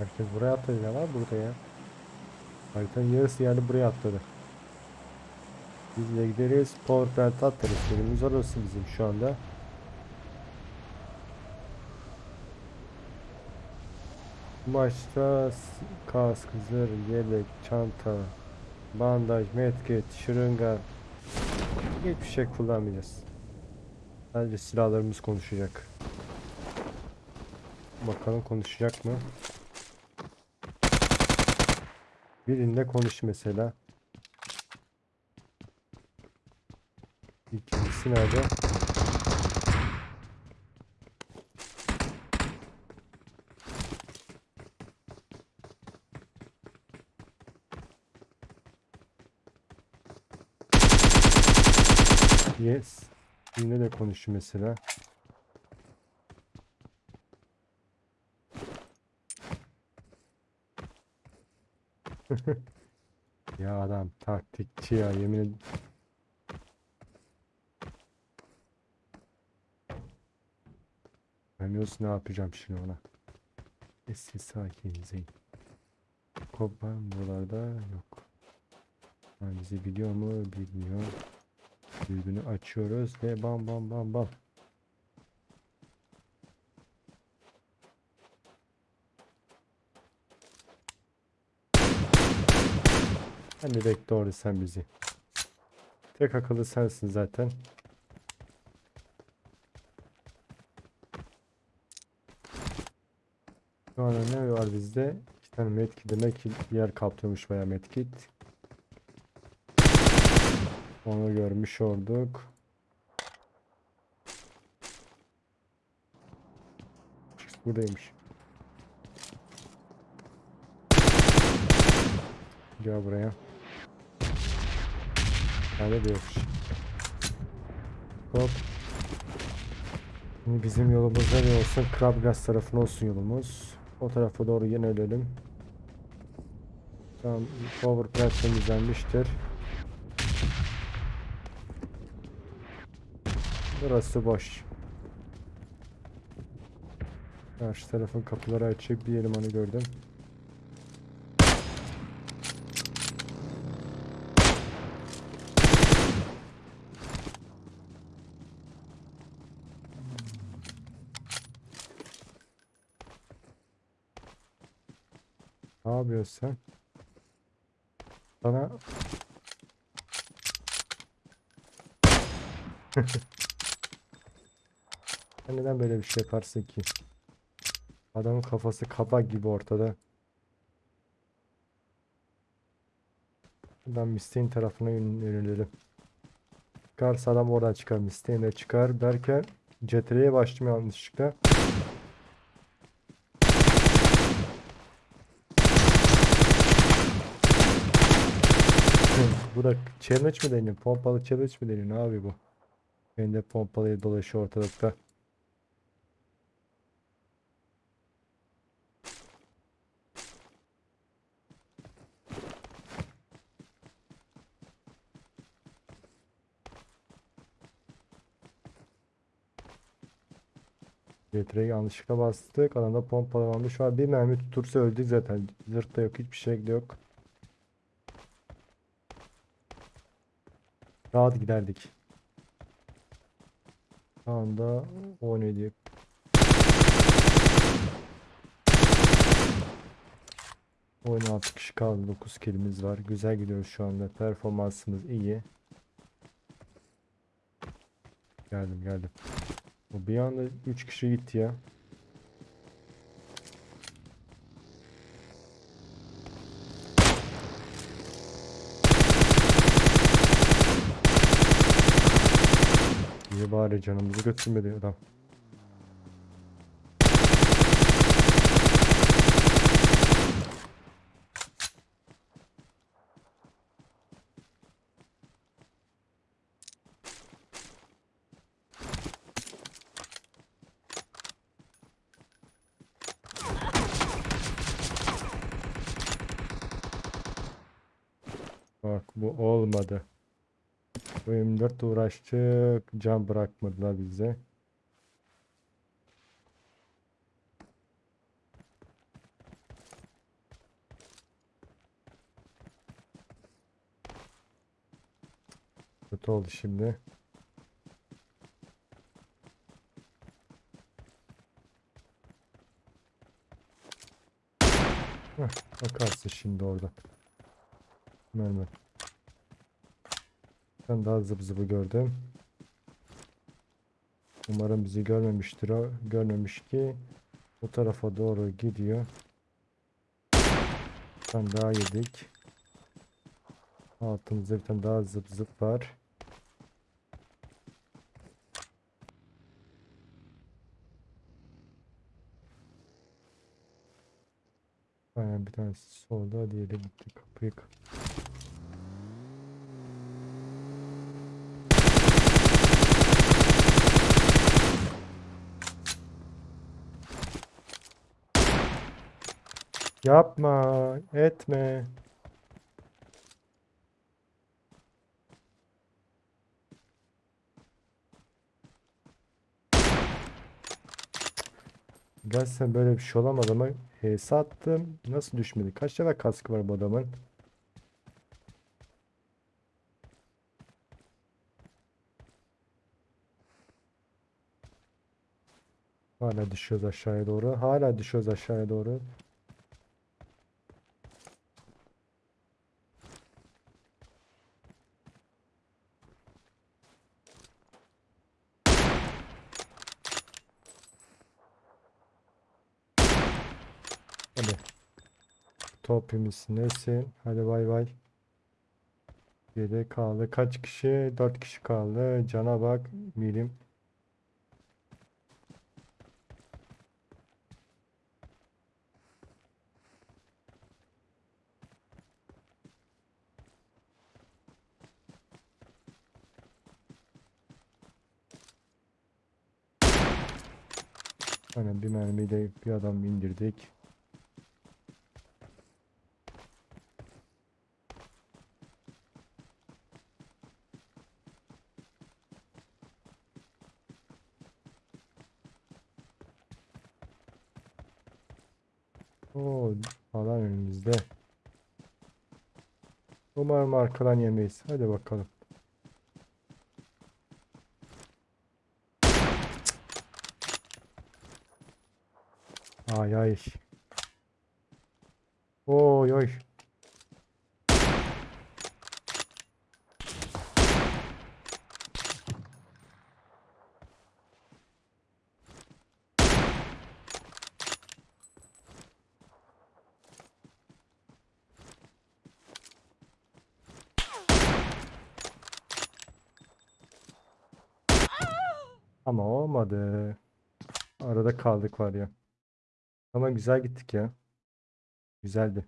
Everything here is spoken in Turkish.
Herkes buraya atladı var burada ya. Haritanın yarısı yani buraya atladı. Biz de gideriz. Power plant atlarız. Yerimiz orası bizim şu anda. S- kask, zırh, yelek, çanta, bandaj, medkit, şırınga hiçbir şey kullanmayacağız. Sadece silahlarımız konuşacak. Bakalım konuşacak mı? Birinde konuş mesela. İkincisi nerede? Yes. Yine de konuş mesela. Ya adam taktikçi ya yemin ederim. Bilmiyorsun ne yapacağım şimdi ona. Sessiz sakin zeyn. Kopan buralarda yok. Ha, bizi biliyor mu? Bilmiyor. Dürbünü açıyoruz ve bam bam bam bam. Hadi bekle orada sen bizi. Tek akıllı sensin zaten. Şu anda ne var bizde? İki tane medkit demek ki yer kaplıyormuş bayağı medkit. Onu görmüş olduk. Buradaymış. Gel buraya. Nerede de yokmuş. Hop. Şimdi bizim yolumuz nereye olsun? Krabgaz tarafına olsun yolumuz. O tarafa doğru yönelelim. Tamam, power plant temizlenmiştir. Burası boş. Karşı tarafın kapıları açık. Bir elemanı gördüm. Ne yapıyorsun sen? Sana Sen neden böyle bir şey yaparsın ki? Adamın kafası kabak gibi ortada. Ben Misteğin tarafına yön- yönelelim. Çıkarsa adam oradan çıkar. Misteğin de çıkar. Derken CTR'ye başladım yanlışlıkla. Bu da challenge mi deniyor? Pompalı challenge mi deniyor? Ne abi bu? Ben de pompalıya dolaşıyor ortalıkta. Getreyi yanlışlıkla bastık. Adamda pompalanmış. Şu an bir mermi tutursa öldük zaten. Zırhta yok. Hiçbir şey yok. Rahat giderdik. Şu anda 17. Oyun 6 kişi kaldı. 9 kilimiz var. Güzel gidiyoruz şu anda. Performansımız iyi. Geldim geldim. Bir anda 3 kişi gitti ya. Bari canımızı götürmedi adam. Bak bu olmadı. Bu 24 uğraştık. Can bırakmadılar bize. Kötü oldu şimdi. Heh, bakarsın şimdi orada. Mermer. Ben daha zıp zıbı gördüm. Umarım bizi görmemiştir o. Görmemiş ki bu tarafa doğru gidiyor. Bir tane daha yedik. Altımızda bir tane daha zıp zıp var. Aynen bir tanesi solda, diğeri gitti kapıyı. kap- Yapma, etme. Gerçekten böyle bir şey olamaz ama HS attım. Nasıl düşmedi? Kaç tane kaskı var bu adamın? Hala düşüyoruz aşağıya doğru. Hala düşüyoruz aşağıya doğru. Hadi. Topimiz nesin? Hadi bay bay. Geri kaldı. Kaç kişi? 4 kişi kaldı. Cana bak. Milim. Aynen bir mermiyle bir adam indirdik. Oo, alan önümüzde. Umarım arkadan yemeyiz. Hadi bakalım. Ay ay. Oy oy. Ama olmadı. Arada kaldık var ya. Ama güzel gittik ya. Güzeldi.